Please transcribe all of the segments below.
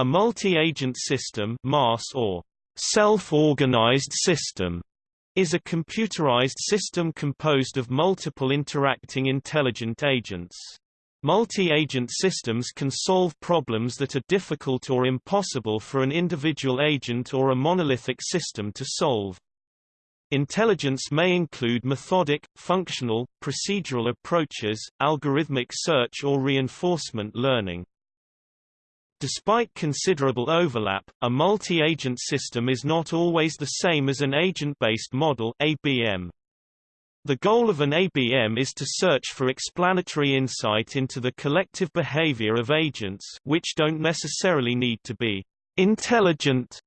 A multi-agent system MAS or self-organized system is a computerized system composed of multiple interacting intelligent agents. Multi-agent systems can solve problems that are difficult or impossible for an individual agent or a monolithic system to solve. Intelligence may include methodic, functional, procedural approaches, algorithmic search or reinforcement learning. Despite considerable overlap, a multi-agent system is not always the same as an agent-based model ABM. The goal of an ABM is to search for explanatory insight into the collective behavior of agents which don't necessarily need to be intelligent,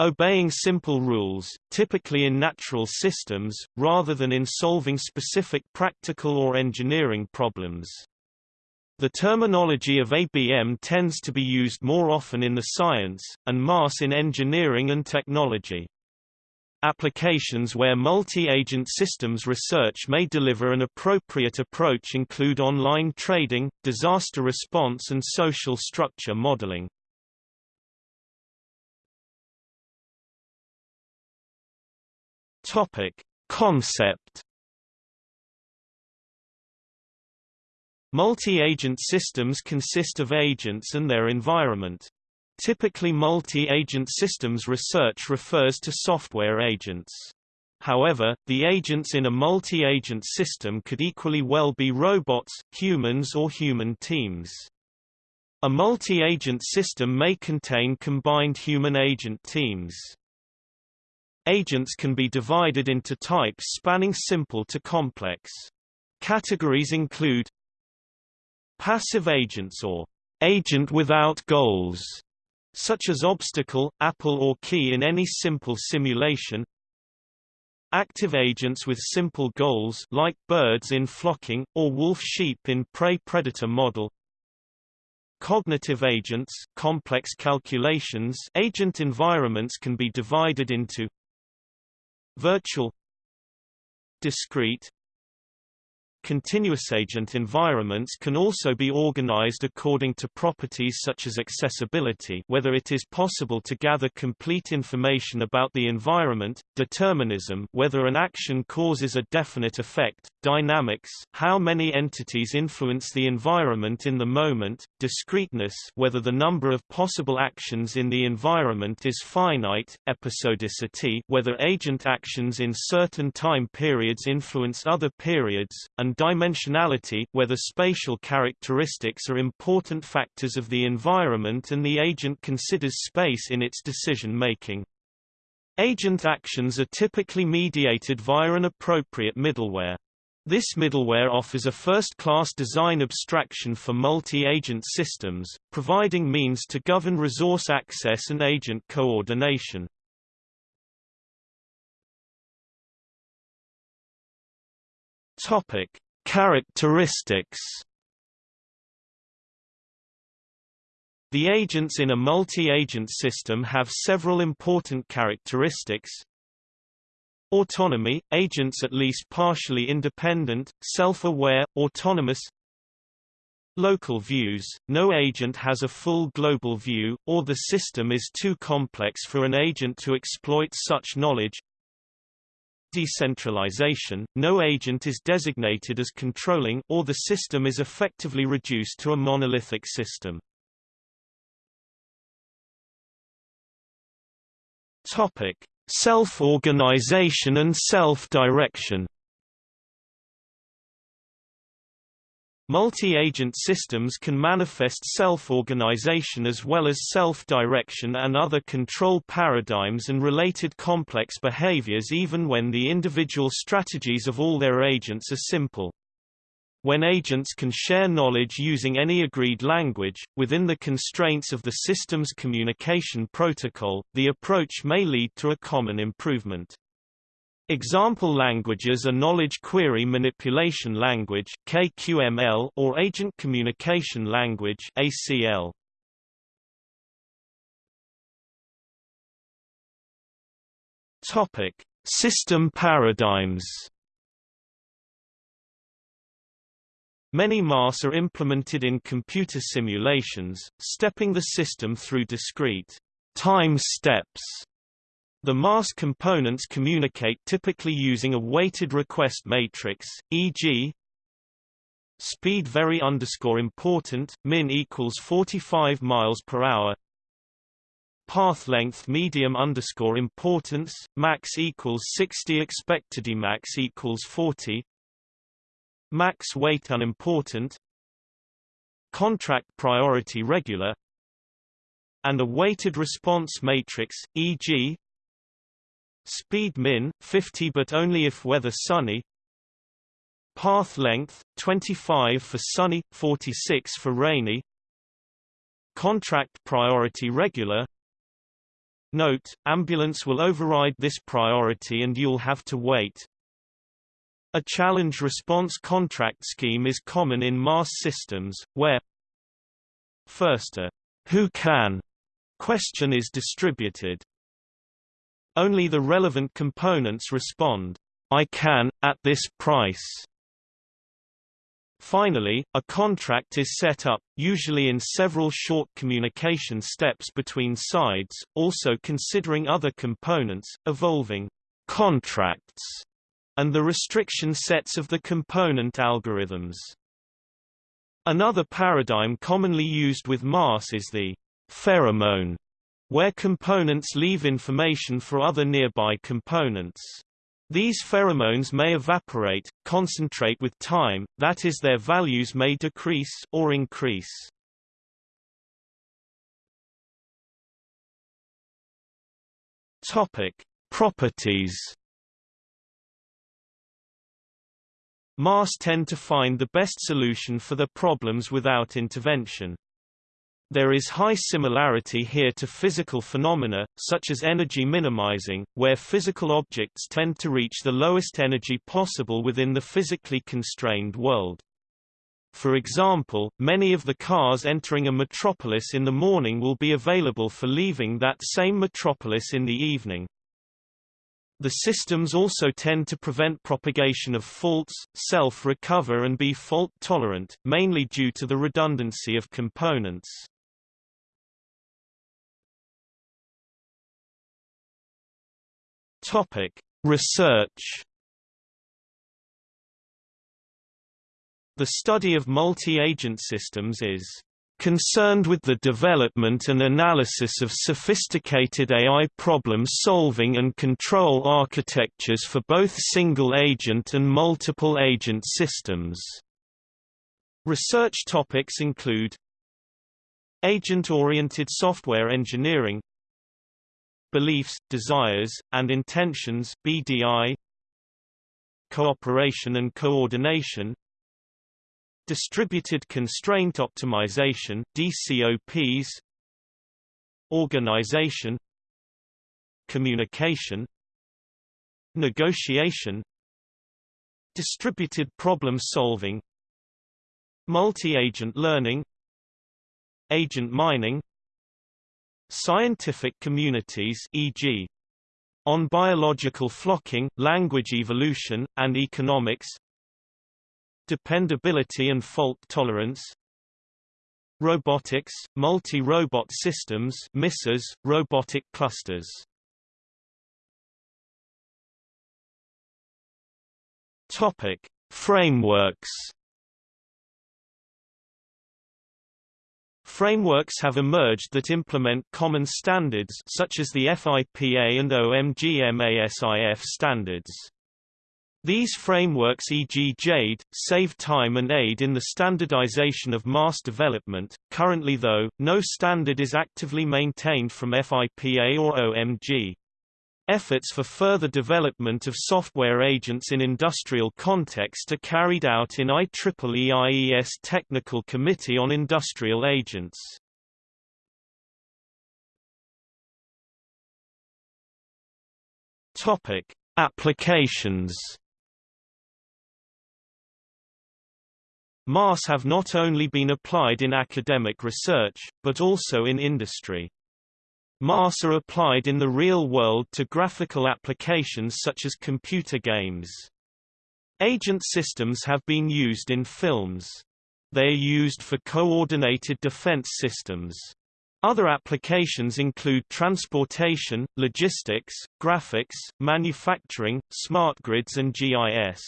obeying simple rules, typically in natural systems, rather than in solving specific practical or engineering problems. The terminology of ABM tends to be used more often in the science, and MAS in engineering and technology. Applications where multi-agent systems research may deliver an appropriate approach include online trading, disaster response and social structure modeling. Topic: Concept Multi-agent systems consist of agents and their environment. Typically multi-agent systems research refers to software agents. However, the agents in a multi-agent system could equally well be robots, humans or human teams. A multi-agent system may contain combined human-agent teams. Agents can be divided into types spanning simple to complex. Categories include Passive agents or agent without goals, such as obstacle, apple or key in any simple simulation. Active agents with simple goals like birds in flocking, or wolf-sheep in prey-predator model. Cognitive agents complex calculations agent environments can be divided into virtual discrete Continuous agent environments can also be organized according to properties such as accessibility whether it is possible to gather complete information about the environment, determinism whether an action causes a definite effect, dynamics how many entities influence the environment in the moment, discreteness whether the number of possible actions in the environment is finite, episodicity whether agent actions in certain time periods influence other periods, and dimensionality whether spatial characteristics are important factors of the environment and the agent considers space in its decision-making. Agent actions are typically mediated via an appropriate middleware. This middleware offers a first-class design abstraction for multi-agent systems, providing means to govern resource access and agent coordination. Topic: Characteristics The agents in a multi-agent system have several important characteristics. Autonomy – agents at least partially independent, self-aware, autonomous Local views – no agent has a full global view, or the system is too complex for an agent to exploit such knowledge decentralization, no agent is designated as controlling or the system is effectively reduced to a monolithic system. Topic: Self-organization and self-direction Multi-agent systems can manifest self-organization as well as self-direction and other control paradigms and related complex behaviors even when the individual strategies of all their agents are simple. When agents can share knowledge using any agreed language, within the constraints of the system's communication protocol, the approach may lead to a common improvement. Example languages are Knowledge Query Manipulation Language (KQML) or Agent Communication Language (ACL). Topic: System paradigms. Many MAS are implemented in computer simulations, stepping the system through discrete time steps. The MAS components communicate typically using a weighted request matrix, e.g. speed very underscore important, min equals 45 miles per hour, path length medium underscore importance, max equals 60 expected max equals 40, max weight unimportant contract priority regular and a weighted response matrix e.g. speed min 50 but only if weather sunny path length 25 for sunny 46 for rainy contract priority regular Note, ambulance will override this priority and you'll have to wait. A challenge response contract scheme is common in MAS systems, where first a who can question is distributed. Only the relevant components respond, I can, at this price. Finally, a contract is set up, usually in several short communication steps between sides, also considering other components, evolving contracts and the restriction sets of the component algorithms. Another paradigm commonly used with MAS is the pheromone, where components leave information for other nearby components. These pheromones may evaporate, concentrate with time, that is their values may decrease or increase. Topic: Properties MAS tend to find the best solution for their problems without intervention. There is high similarity here to physical phenomena, such as energy minimizing, where physical objects tend to reach the lowest energy possible within the physically constrained world. For example, many of the cars entering a metropolis in the morning will be available for leaving that same metropolis in the evening. The systems also tend to prevent propagation of faults, self-recover and be fault-tolerant, mainly due to the redundancy of components. Topic: Research The study of multi-agent systems is concerned with the development and analysis of sophisticated AI problem-solving and control architectures for both single-agent and multiple-agent systems. Research topics include Agent-oriented software engineering Beliefs, desires, and intentions BDI, Cooperation and coordination Distributed Constraint Optimization DCOPs Organization Communication Negotiation Distributed problem solving Multi-agent learning Agent mining Scientific communities e.g. on biological flocking, language evolution, and economics Dependability and fault tolerance Robotics, multi-robot systems MISAs, robotic clusters Topic. Frameworks Frameworks have emerged that implement common standards such as the FIPA and OMG-MASIF standards. These frameworks e.g. JADE, save time and aid in the standardization of MAS development. Currently though, no standard is actively maintained from FIPA or OMG. Efforts for further development of software agents in industrial context are carried out in IEEE IES Technical Committee on Industrial Agents. Topic: Applications MAS have not only been applied in academic research, but also in industry. MAS are applied in the real world to graphical applications such as computer games. Agent systems have been used in films. They are used for coordinated defense systems. Other applications include transportation, logistics, graphics, manufacturing, smart grids and GIS.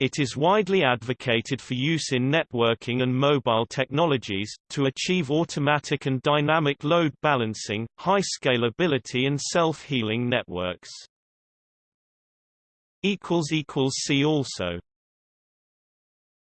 It is widely advocated for use in networking and mobile technologies, to achieve automatic and dynamic load balancing, high scalability and self-healing networks. See also